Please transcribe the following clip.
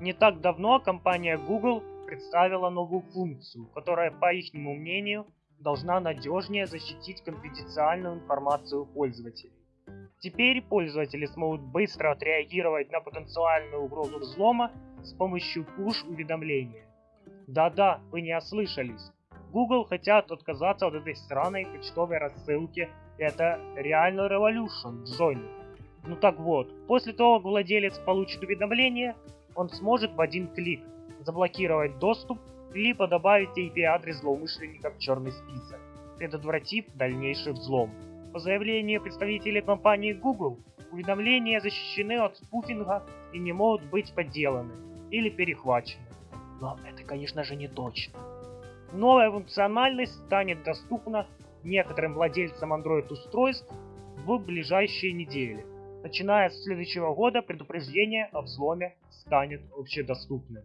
Не так давно компания Google представила новую функцию, которая, по их мнению, должна надежнее защитить конфиденциальную информацию пользователей. Теперь пользователи смогут быстро отреагировать на потенциальную угрозу взлома с помощью push-уведомления. Да-да, вы не ослышались. Google хотят отказаться от этой странной почтовой рассылки. Это реально revolution, Джонни. Ну так вот, после того, как владелец получит уведомление, он сможет в один клик заблокировать доступ либо добавить IP-адрес злоумышленника в черный список, предотвратив дальнейший взлом. По заявлению представителей компании Google, уведомления защищены от спуфинга и не могут быть подделаны или перехвачены. Но это, конечно же, не точно. Новая функциональность станет доступна некоторым владельцам Android-устройств в ближайшие недели. Начиная с следующего года предупреждение о взломе станет общедоступным.